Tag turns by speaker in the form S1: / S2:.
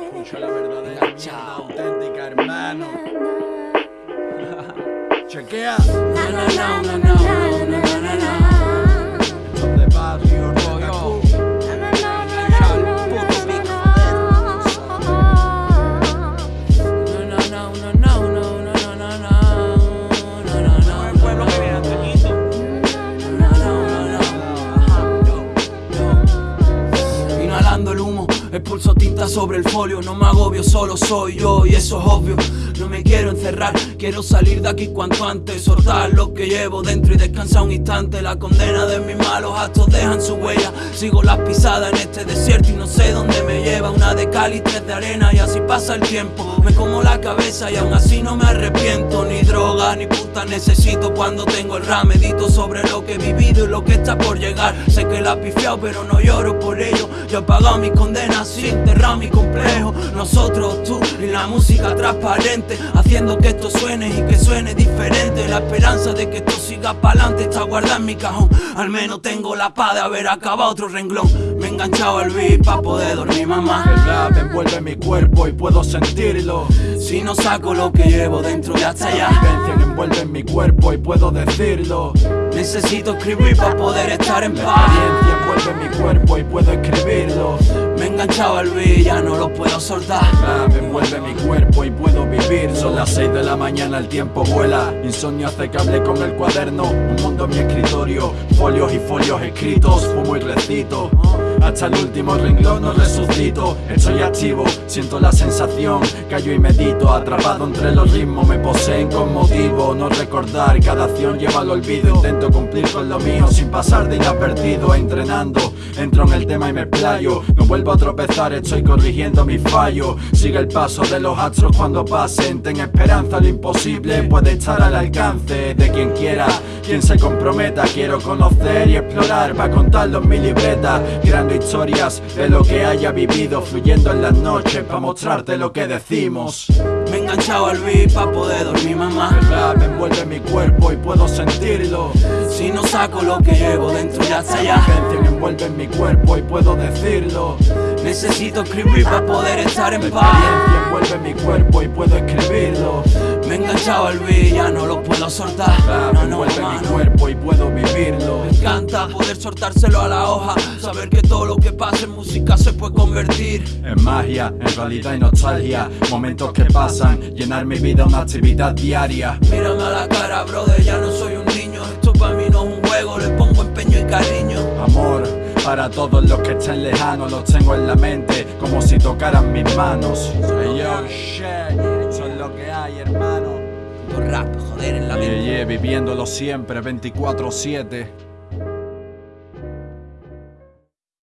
S1: Escucha la verdadera mierda auténtica, hermano. Chequea.
S2: Expulso tinta sobre el folio No me agobio, solo soy yo y eso es obvio. No me quiero encerrar, quiero salir de aquí cuanto antes Soltar lo que llevo dentro y descansar un instante. La condena de mis malos actos dejan su huella. Sigo las pisadas en este desierto y no sé dónde me lleva Y de arena y así pasa el tiempo. Me como la cabeza y aún así no me arrepiento. Ni droga ni puta necesito cuando tengo el RAM Medito sobre lo que he vivido y lo que está por llegar. Sé que la he pifiado pero no lloro por ello. Yo he pagado mis condenas sin enterrar mi complejo. Nosotros, tú y la música transparente. Haciendo que esto suene y que suene diferente. La esperanza de que esto siga pa'lante está guardada en mi cajón. Al menos tengo la paz de haber acabado otro renglón enganchado al beat pa' poder dormir mamá.
S1: El rap envuelve mi cuerpo y puedo sentirlo.
S2: Si no saco lo que llevo dentro de hasta
S1: La
S2: allá
S1: vivencia envuelve mi cuerpo y puedo decirlo.
S2: Necesito escribir para poder estar en
S1: La
S2: paz
S1: experiencia envuelve mi cuerpo y puedo escribirlo.
S2: Me he enganchado al beat, ya no lo puedo soltar.
S1: Rap envuelve mi cuerpo y puedo vivir. Son las 6 de la mañana, el tiempo vuela. Insomnio hace que hable con el cuaderno. Un mundo en mi escritorio Folios y folios escritos, fumo y recito hasta el último renglón no resucito. Estoy activo, siento la sensación. Callo y medito, atrapado entre los ritmos. Me poseen con motivo, no recordar Cada acción lleva al olvido. Intento cumplir con lo mío sin pasar de inadvertido. Entrenando, entro en el tema y me explayo No vuelvo a tropezar, estoy corrigiendo mis fallos Sigue el paso de los astros cuando pasen. Ten esperanza, lo imposible puede estar al alcance De quien quiera, quien se comprometa Quiero conocer y explorar. Para contarlo en mi libreta Historias de lo que haya vivido Fluyendo en las noches para mostrarte lo que decimos.
S2: Me he enganchado al beat pa' poder dormir mamá.
S1: El rap envuelve mi cuerpo y puedo sentirlo.
S2: Si no saco lo que llevo dentro y hasta
S1: La
S2: allá
S1: vivencia envuelve mi cuerpo y puedo decirlo.
S2: Necesito escribir para poder estar en
S1: La
S2: paz.
S1: experiencia envuelve mi cuerpo y puedo escribirlo
S2: Me he enganchado al beat, ya no lo puedo soltar.
S1: Rap
S2: No, no,
S1: mi cuerpo y puedo vivirlo.
S2: Me encanta poder soltárselo a la hoja. Saber que todo lo que pasa en música se puede convertir
S1: Es magia, en realidad y nostalgia. Momentos que pasan, llenar mi vida una actividad diaria.
S2: Mírame a la cara, brother, ya no soy un niño. Esto para mí no es un juego, le pongo empeño y cariño.
S1: Amor, para todos los que estén lejanos Los tengo en la mente, como si tocaran mis manos. Hey, yo, shit, lo que hay, hermano.
S2: Rap, joder, en la mente.
S1: Yeah, yeah, viviéndolo siempre, 24-7